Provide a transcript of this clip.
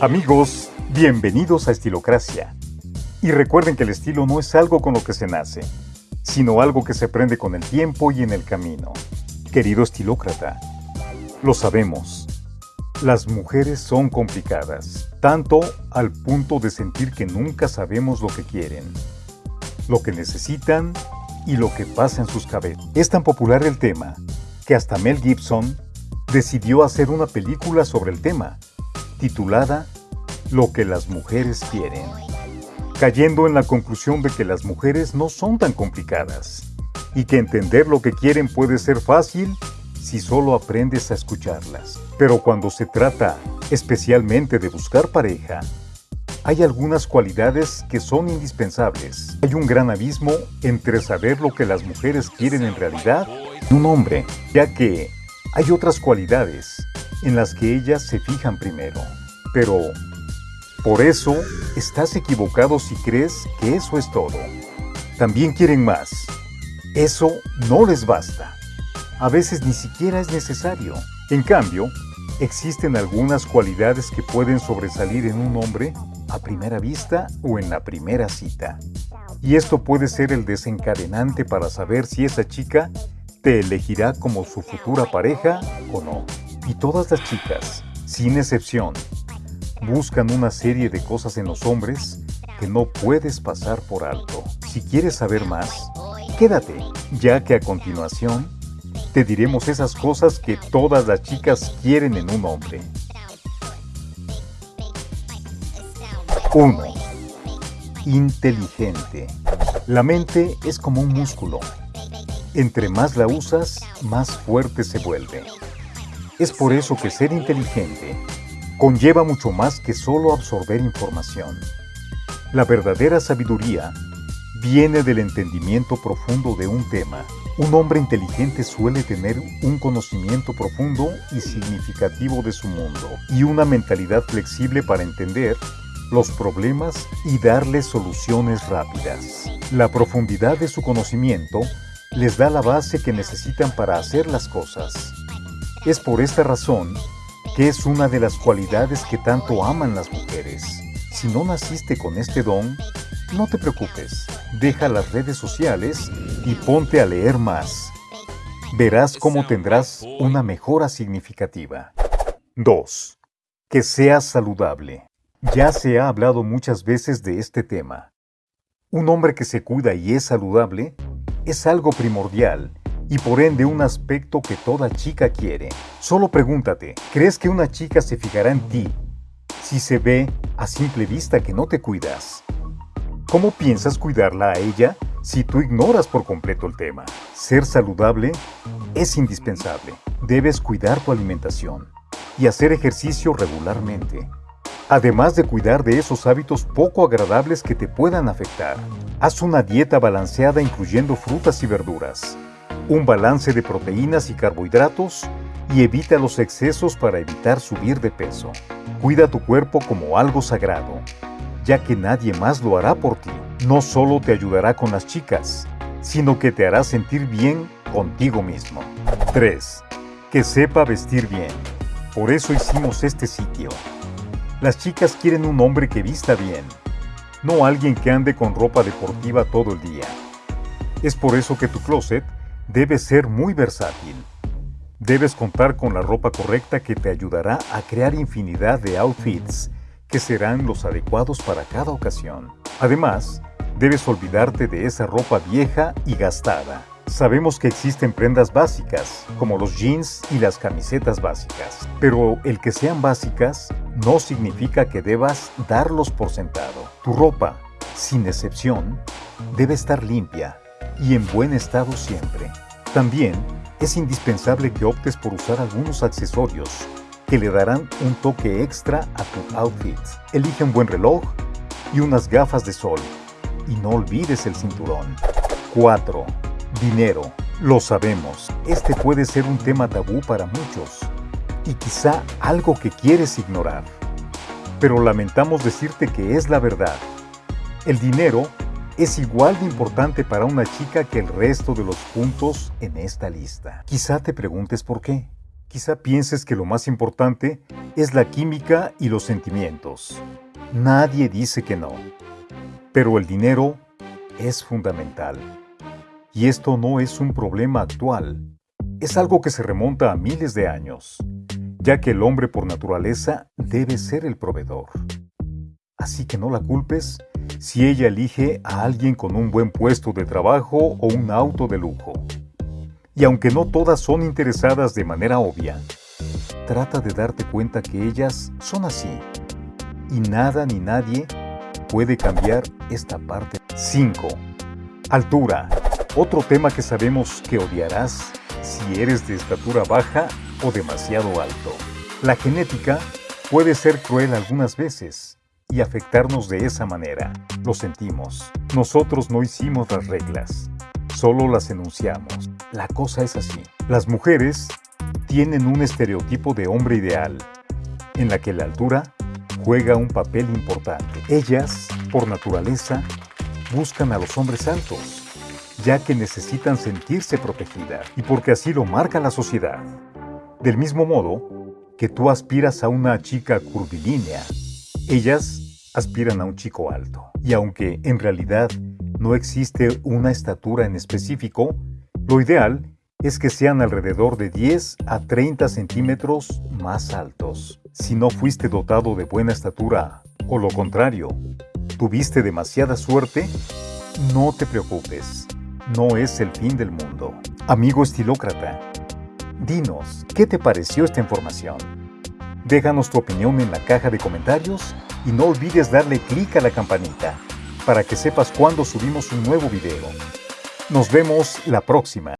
Amigos, bienvenidos a Estilocracia. Y recuerden que el estilo no es algo con lo que se nace, sino algo que se aprende con el tiempo y en el camino. Querido estilócrata, lo sabemos. Las mujeres son complicadas, tanto al punto de sentir que nunca sabemos lo que quieren, lo que necesitan y lo que pasa en sus cabezas. Es tan popular el tema que hasta Mel Gibson decidió hacer una película sobre el tema, titulada Lo que las mujeres quieren, cayendo en la conclusión de que las mujeres no son tan complicadas y que entender lo que quieren puede ser fácil si solo aprendes a escucharlas. Pero cuando se trata especialmente de buscar pareja, hay algunas cualidades que son indispensables. Hay un gran abismo entre saber lo que las mujeres quieren en realidad y un hombre, ya que hay otras cualidades en las que ellas se fijan primero. Pero por eso estás equivocado si crees que eso es todo. También quieren más. Eso no les basta. A veces ni siquiera es necesario. En cambio, existen algunas cualidades que pueden sobresalir en un hombre a primera vista o en la primera cita. Y esto puede ser el desencadenante para saber si esa chica te elegirá como su futura pareja o no. Y todas las chicas, sin excepción, buscan una serie de cosas en los hombres que no puedes pasar por alto. Si quieres saber más, quédate, ya que a continuación te diremos esas cosas que todas las chicas quieren en un hombre. 1. Inteligente. La mente es como un músculo entre más la usas, más fuerte se vuelve. Es por eso que ser inteligente conlleva mucho más que solo absorber información. La verdadera sabiduría viene del entendimiento profundo de un tema. Un hombre inteligente suele tener un conocimiento profundo y significativo de su mundo y una mentalidad flexible para entender los problemas y darles soluciones rápidas. La profundidad de su conocimiento les da la base que necesitan para hacer las cosas. Es por esta razón que es una de las cualidades que tanto aman las mujeres. Si no naciste con este don, no te preocupes, deja las redes sociales y ponte a leer más. Verás cómo tendrás una mejora significativa. 2. Que seas saludable. Ya se ha hablado muchas veces de este tema. Un hombre que se cuida y es saludable es algo primordial y por ende un aspecto que toda chica quiere. Solo pregúntate, ¿crees que una chica se fijará en ti si se ve a simple vista que no te cuidas? ¿Cómo piensas cuidarla a ella si tú ignoras por completo el tema? Ser saludable es indispensable. Debes cuidar tu alimentación y hacer ejercicio regularmente además de cuidar de esos hábitos poco agradables que te puedan afectar. Haz una dieta balanceada incluyendo frutas y verduras, un balance de proteínas y carbohidratos y evita los excesos para evitar subir de peso. Cuida tu cuerpo como algo sagrado, ya que nadie más lo hará por ti. No solo te ayudará con las chicas, sino que te hará sentir bien contigo mismo. 3. Que sepa vestir bien. Por eso hicimos este sitio las chicas quieren un hombre que vista bien, no alguien que ande con ropa deportiva todo el día. Es por eso que tu closet debe ser muy versátil. Debes contar con la ropa correcta que te ayudará a crear infinidad de outfits que serán los adecuados para cada ocasión. Además, debes olvidarte de esa ropa vieja y gastada. Sabemos que existen prendas básicas, como los jeans y las camisetas básicas, pero el que sean básicas no significa que debas darlos por sentado. Tu ropa, sin excepción, debe estar limpia y en buen estado siempre. También es indispensable que optes por usar algunos accesorios que le darán un toque extra a tu outfit. Elige un buen reloj y unas gafas de sol. Y no olvides el cinturón. 4. Dinero. Lo sabemos, este puede ser un tema tabú para muchos y quizá algo que quieres ignorar. Pero lamentamos decirte que es la verdad. El dinero es igual de importante para una chica que el resto de los puntos en esta lista. Quizá te preguntes por qué. Quizá pienses que lo más importante es la química y los sentimientos. Nadie dice que no. Pero el dinero es fundamental. Y esto no es un problema actual. Es algo que se remonta a miles de años, ya que el hombre por naturaleza debe ser el proveedor. Así que no la culpes si ella elige a alguien con un buen puesto de trabajo o un auto de lujo. Y aunque no todas son interesadas de manera obvia, trata de darte cuenta que ellas son así. Y nada ni nadie puede cambiar esta parte. 5. Altura. Otro tema que sabemos que odiarás si eres de estatura baja o demasiado alto. La genética puede ser cruel algunas veces y afectarnos de esa manera. Lo sentimos. Nosotros no hicimos las reglas, solo las enunciamos. La cosa es así. Las mujeres tienen un estereotipo de hombre ideal, en la que la altura juega un papel importante. Ellas, por naturaleza, buscan a los hombres altos, ya que necesitan sentirse protegidas y porque así lo marca la sociedad. Del mismo modo que tú aspiras a una chica curvilínea, ellas aspiran a un chico alto. Y aunque en realidad no existe una estatura en específico, lo ideal es que sean alrededor de 10 a 30 centímetros más altos. Si no fuiste dotado de buena estatura, o lo contrario, tuviste demasiada suerte, no te preocupes, no es el fin del mundo. Amigo estilócrata, dinos, ¿qué te pareció esta información? Déjanos tu opinión en la caja de comentarios y no olvides darle clic a la campanita para que sepas cuando subimos un nuevo video. Nos vemos la próxima.